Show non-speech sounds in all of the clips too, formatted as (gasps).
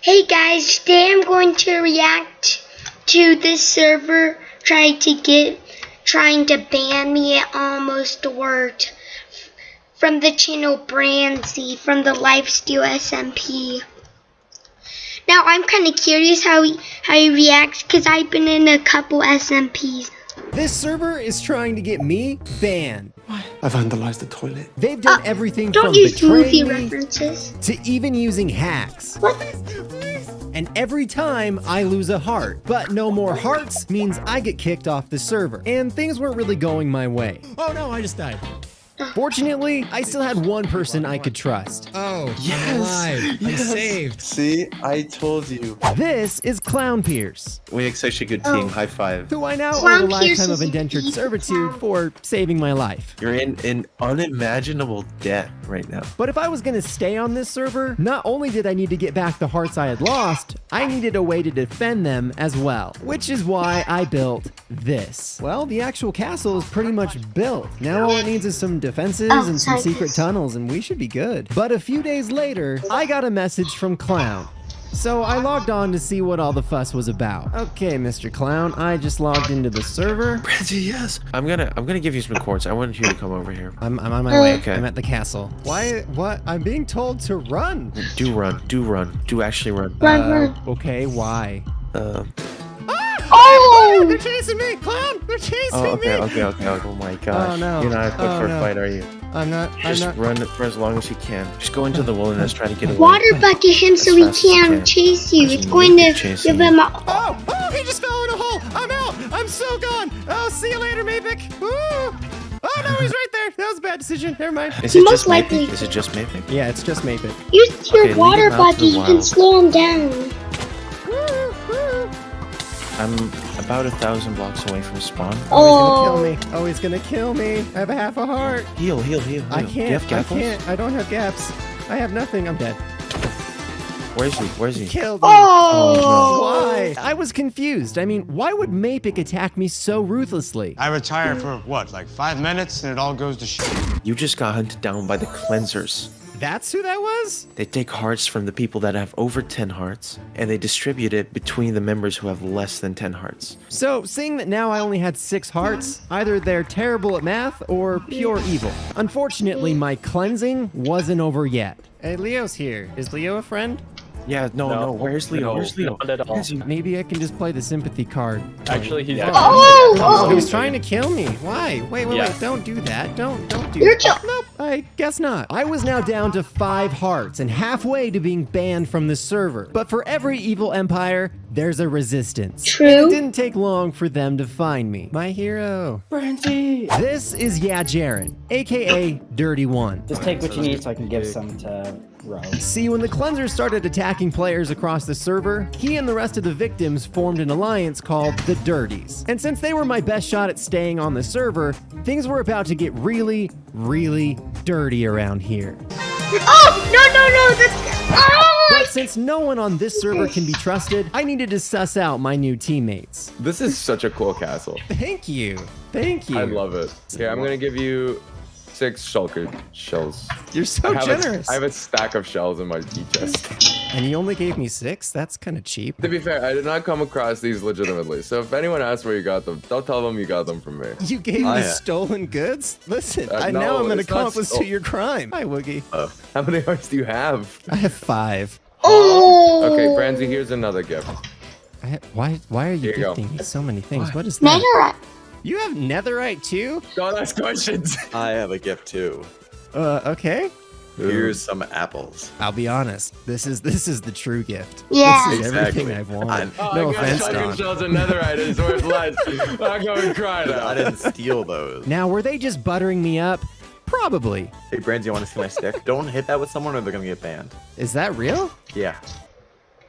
Hey guys, today I'm going to react to this server trying to get trying to ban me. It almost worked. From the channel Branzy from the Lifesteal SMP. Now I'm kind of curious how he, how he reacts because I've been in a couple SMPs. This server is trying to get me banned. I vandalized the toilet. They've done Uh, everything Don't from use betraying me references. to even using hacks. What? And every time I lose a heart. But no more hearts means I get kicked off the server. And things weren't really going my way. Oh no, I just died. Fortunately, I still had one person I could trust. Oh, Yes, I'm alive. I'm saved. See, I told you. This is Clown Pierce, We make such a good Oh. team. High five. who I now Clown owe a Pierce lifetime of indentured servitude clown. for saving my life. You're in an unimaginable debt right now. But if I was gonna stay on this server, not only did I need to get back the hearts I had lost, I needed a way to defend them as well. Which is why I built this. Well, the actual castle is pretty much built. Now all it needs is some defenses Oh, and some sorry, secret this- tunnels, and we should be good. But a few days later, I got a message from Clown. So I logged on to see what all the fuss was about. Okay, Mr. Clown, I just logged into the server. Branzy, yes. I'm gonna I'm gonna give you some coins. I want you to come over here. I'm, I'm on my way. Okay. I'm at the castle. Why? What? I'm being told to run. Do run. Do run. Do actually run. Run, Uh, run. okay, why? Um. Oh! They're chasing me, clown! They're chasing Oh, okay, me! okay, okay, okay. Oh my oh, gosh. Oh, no. You're not equipped Oh, for a no. fight, are you? I'm not. I'm Just not. run for as long as you can. Just go into the wilderness, try to get away. Water bucket him so he fast as you can't can. chase you. It's you going keep to chasing give him a. Oh, oh, he just fell in a hole. I'm out. I'm so gone. Oh, see you later, Mapicc. Ooh. Oh no, he's right there. That was a bad decision. Never mind. Is it Most just likely- Mapicc? Is it just Mapicc? Yeah, it's just Mapicc. Use your Okay, water him out to bucket. You can slow him down. Woo, woo. I'm about a thousand blocks away from spawn. Oh, he's gonna Oh. kill me. Oh, he's gonna kill me. I have a half a heart. Heal, heal, heal. I heal. Do you can't. have I can't. I don't have gaps. I have nothing. I'm dead. Where's he? Where's he? Killed me. Oh! Why? I was confused. I mean, why would Mapicc attack me so ruthlessly? I retire for what, like five minutes, and it all goes to shit. You just got hunted down by the cleansers. That's who that was? They take hearts from the people that have over 10 hearts, and they distribute it between the members who have less than 10 hearts. So, seeing that now I only had six hearts, either they're terrible at math or pure evil. Unfortunately, my cleansing wasn't over yet. Hey, Leo's here. Is Leo a friend? Yeah, no, no. Where's Leo? no, Where's Leo? not at all. Maybe I can just play the sympathy card. Actually, he's Oh! Oh, oh. he's trying to kill me. Why? Wait, wait, Yeah. wait. Don't do that. Don't, don't do You're that. jo- Nope, I guess not. I was now down to five hearts and halfway to being banned from the server. But for every evil empire, there's a resistance. True. And it didn't take long for them to find me. My hero. Brandy. This is Yeah Jaren, aka Dirty One. Just take what you need so I can give some to Rose. See, when the cleansers started attacking players across the server, he and the rest of the victims formed an alliance called the Dirties. And since they were my best shot at staying on the server, things were about to get really, really dirty around here. Oh! No, no, no! That's. Oh! But since no one on this server can be trusted, I needed to suss out my new teammates. This is such a cool castle. Thank you. Thank you. I love it. Here, I'm gonna give you six shulker shells. You're so I generous. A, I have a stack of shells in my tea chest. and you only gave me six? That's kind of cheap. to be fair, I did not come across these legitimately. So if anyone asks where you got them, don't tell them you got them from me. You gave Oh, me yeah. stolen goods? Listen, Uh, I now no, I'm an accomplice to stole- your crime. Hi, Woogie. Uh, how many hearts do you have? I have five. Oh! Okay, Branzy, here's another gift. I why why are you Here you go. me so many things? What is that? Netherite. You have netherite too? Don't ask questions. (laughs) I have a gift too. Uh, okay. Here's some apples. I'll be honest. This is this is the true gift. Yeah. This is everything I've wanted. Oh, no I got offense, shotgun Don. shells and netherite is worth less. I'm going to cry now. I didn't steal those. Now, were they just buttering me up? Probably. Hey, Brands, you want to see my stick? (laughs) Don't hit that with someone or they're gonna get banned. Is that real? Yeah.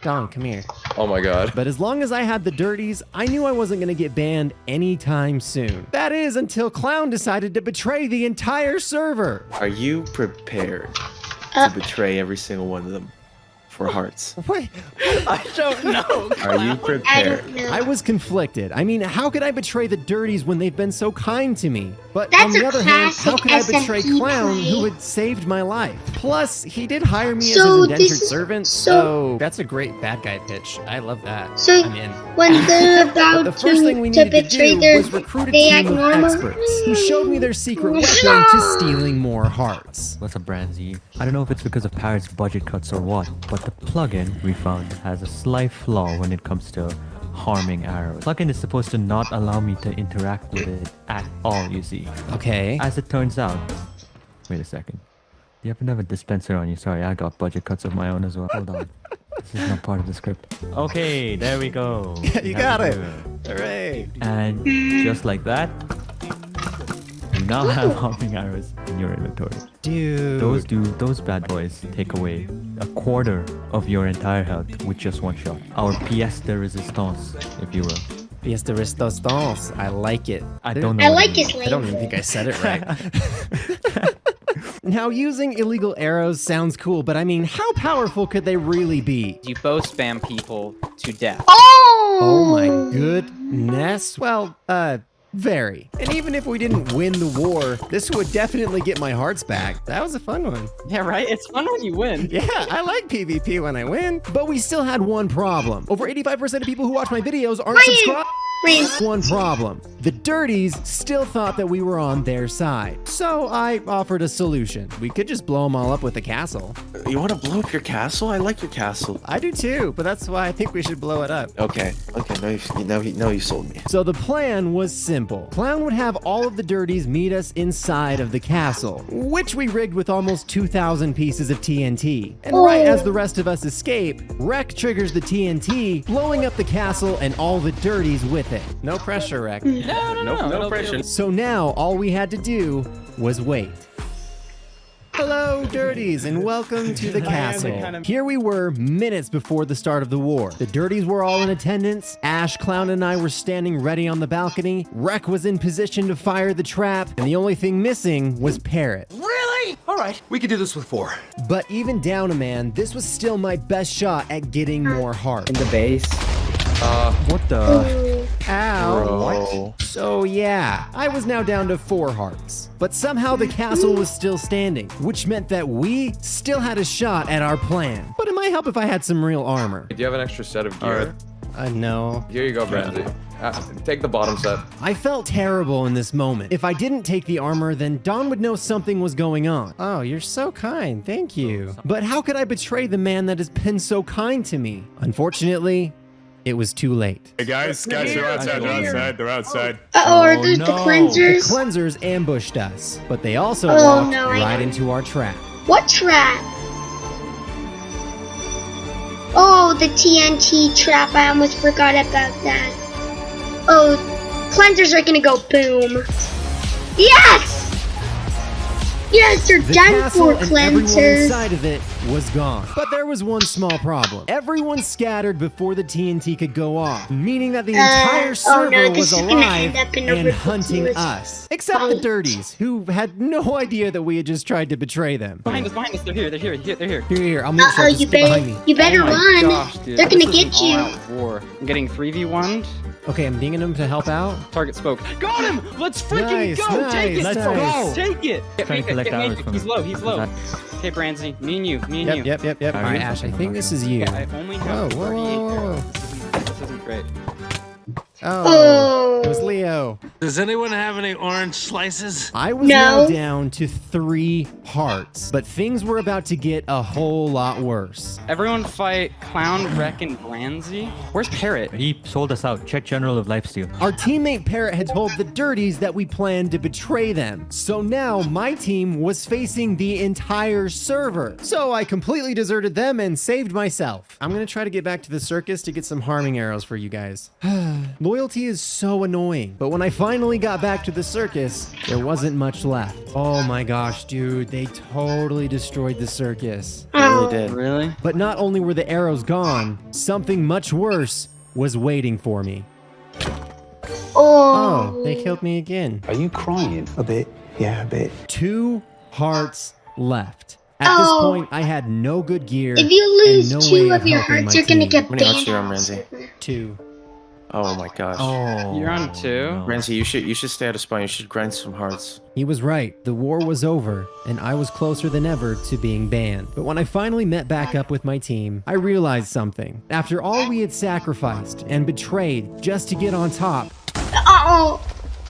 Don, come here. Oh my god. But as long as I had the dirties, I knew I wasn't going to get banned anytime soon. That is until Clown decided to betray the entire server. Are you prepared Uh. to betray every single one of them for hearts? (laughs) Wait, I don't know. (laughs) Are you I prepared? don't know. I was conflicted. I mean, how could I betray the dirties when they've been so kind to me? But That's on the other hand, how classic could I betray SMP Clown play. who had saved my life? Plus, he did hire me So as his indentured is- servant, so- so... That's a great bad guy pitch. I love that. So I'm in. when (laughs) they're about the first thing we to, to needed to betray do their, was recruit a team of normal. experts who showed me their secret mm. weapon to stealing more hearts. What's up, Branzy? I don't know if it's because of Parrot's budget cuts or what, but the plugin we found has a slight flaw when it comes to harming arrows. Plugin is supposed to not allow me to interact with it at all, you see. Okay. As it turns out, wait a second. You happen to have a dispenser on you? Sorry, I got budget cuts of my own as well. Hold on. (laughs) This is not part of the script. Okay, there we go. (laughs) you got it. Hooray. And just like that, you now have hopping arrows in your inventory. Dude. Those do those bad boys take away a quarter of your entire health with just one shot. Our pièce de résistance, if you will. Pièce de résistance. I like it. I don't know. I like it his means. I don't even think I said it right. (laughs) now, using illegal arrows sounds cool, but I mean, how powerful could they really be? You both spam people to death. Oh! Oh my goodness. Well, uh, very. And even if we didn't win the war, this would definitely get my hearts back. That was a fun one. Yeah, right? It's fun when you win. (laughs) Yeah, I like PvP when I win. But we still had one problem. Over 85% of people who watch my videos aren't subscribed. Ryan. One problem. The Dirties still thought that we were on their side. So I offered a solution. We could just blow them all up with a castle. You want to blow up your castle? I like your castle. I do too, but that's why I think we should blow it up. Okay, okay, now you, now you, now you sold me. So the plan was simple. Clown would have all of the dirties meet us inside of the castle, which we rigged with almost 2,000 pieces of TNT. And right as the rest of us escape, Wreck triggers the TNT, blowing up the castle and all the dirties with it. No pressure, Wreck. No, no, no. no pressure. So now all we had to do was wait. Hello, Dirties, and welcome to the (laughs) castle. Here we were minutes before the start of the war. The Dirties were all in attendance. Ash, Clown, and I were standing ready on the balcony. Wreck was in position to fire the trap, and the only thing missing was Parrot. Really? All right, we could do this with four. But even down a man, this was still my best shot at getting more heart. In the base. Uh, what the? Ow. Bro. So yeah, I was now down to four hearts. But somehow the castle was still standing, which meant that we still had a shot at our plan. But it might help if I had some real armor. Do you have an extra set of gear? Uh, know. Here you go, Branzy. Uh, take the bottom set. I felt terrible in this moment. If I didn't take the armor, then Don would know something was going on. Oh, you're so kind. Thank you. But how could I betray the man that has been so kind to me? Unfortunately, it was too late. Hey guys, guys, they're outside. They're outside. They're outside. Uh-oh, are Oh, those the no. The cleansers? cleansers ambushed us, but they also Oh, walked no, right into our trap. What trap? Oh, the TNT trap. I almost forgot about that. Oh, cleansers are gonna go boom. Yes! Yes, they're The done castle for and everyone cleansers. inside of it was gone. But there was one small problem. Everyone scattered before the TNT could go off, meaning that the Uh, entire oh server no, was (laughs) is alive end up in a and hunting us. Except the. Dirties, who had no idea that we had just tried to betray them. Behind us, behind us. They're here. They're here. Here, They're here. Here, here, I'll make Uh sure oh, you get behind better, me. you better oh run. Gosh, dude. They're gonna get you. all-out War. I'm getting 3v1. Okay, I'm dinging him to help out. Target spoke. Got him! Let's freaking Nice, go! nice, Take it! Let's go! go. Take it! Get Trying me, to collect get me. from He's low. He's low. that- Okay, Branzy. Me and you. Me and Yep, you. yep, yep, yep. All right. Ash, I think this is you. Yeah, I only have Whoa, whoa, whoa, whoa. This isn't, this isn't great. Oh, Oh. it was Leo. Does anyone have any orange slices? I was now down to three hearts, but things were about to get a whole lot worse. Everyone fight Clown, Wreck, and Branzy. Where's Parrot? He sold us out. Check General of Lifesteal. Our teammate Parrot had told the Dirties that we planned to betray them. So now my team was facing the entire server. So I completely deserted them and saved myself. I'm gonna try to get back to the circus to get some harming arrows for you guys. (sighs) Loyalty is so annoying. But when I finally got back to the circus, there wasn't much left. Oh my gosh, dude, they totally destroyed the circus. They really Oh. did. Really? But not only were the arrows gone, something much worse was waiting for me. Oh. Oh, they killed me again. Are you crying? A bit. Yeah, a bit. Two hearts left. At this Oh. point, I had no good gear. If you lose no two way of your hearts, you're gonna team. get How many hearts do you have, Ramsey? Two. Oh my gosh. Oh. You're on two? Oh, no. Renzi, you should you should stay out of spawn. You should grind some hearts. He was right. The war was over, and I was closer than ever to being banned. But when I finally met back up with my team, I realized something. After all we had sacrificed and betrayed just to get on top, Oh.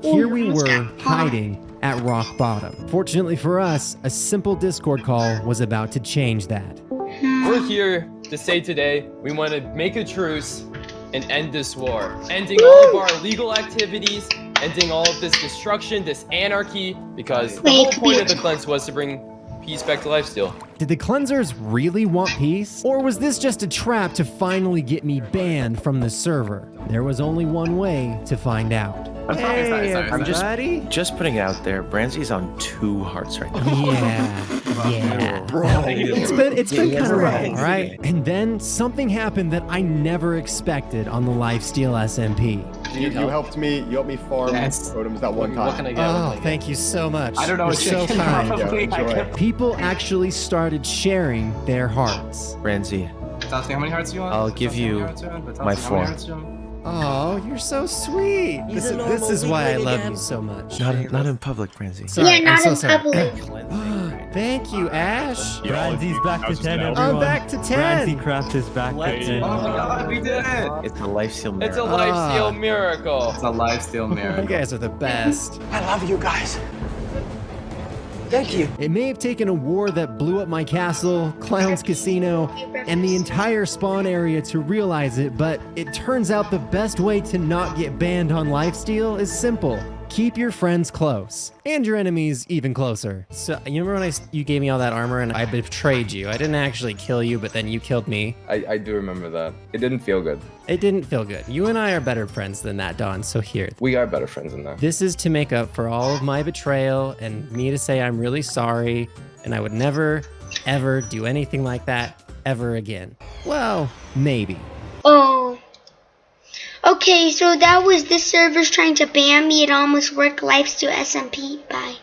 here we were hiding at rock bottom. Fortunately for us, a simple Discord call was about to change that. We're here to say today we want to make a truce and end this war, ending all of our illegal activities, ending all of this destruction, this anarchy, because the whole point of the cleanse was to bring peace back to lifesteal. Did the cleansers really want peace? Or was this just a trap to finally get me banned from the server? There was only one way to find out. Hey, I'm just just putting it out there. Branzy's on two hearts right now. Yeah, (laughs) yeah. It's been it's been kind of rough, right? And then something happened that I never expected on the Lifesteal SMP. You, you helped me. You helped me farm Yes. totems that one time. What can I? Oh, thank you so much. I don't know You're so kind. (laughs) probably. Yeah, I enjoy. can't- People actually started sharing their hearts. Branzy, Tell me how many hearts you want? I'll give you my four. Oh, you're so sweet. This, is- this is why I love you so much. Not in, not in public, Branzy. Sorry, yeah, I'm not so in sorry. public. (gasps) Thank you, Ash. Branzy's back to 10, everyone. I'm back to 10. Branzy Craft is back to 10. Oh my god, we did it! It's a lifesteal It's a miracle. lifesteal ah. miracle. It's a lifesteal You (laughs) miracle. You guys are the best. I love you guys. Thank you. It may have taken a war that blew up my castle, Clown's Casino, and the entire spawn area to realize it, but it turns out the best way to not get banned on Lifesteal is simple. Keep your friends close, and your enemies even closer. So, you remember when I, you gave me all that armor and I betrayed you? I didn't actually kill you, but then you killed me. I, I do remember that. It didn't feel good. It didn't feel good. You and I are better friends than that, Don, so here. We are better friends than that. This is to make up for all of my betrayal and me to say I'm really sorry and I would never, ever do anything like that ever again. Well, maybe. Okay, so that was this servers trying to ban me. It almost worked. to SMP. Bye.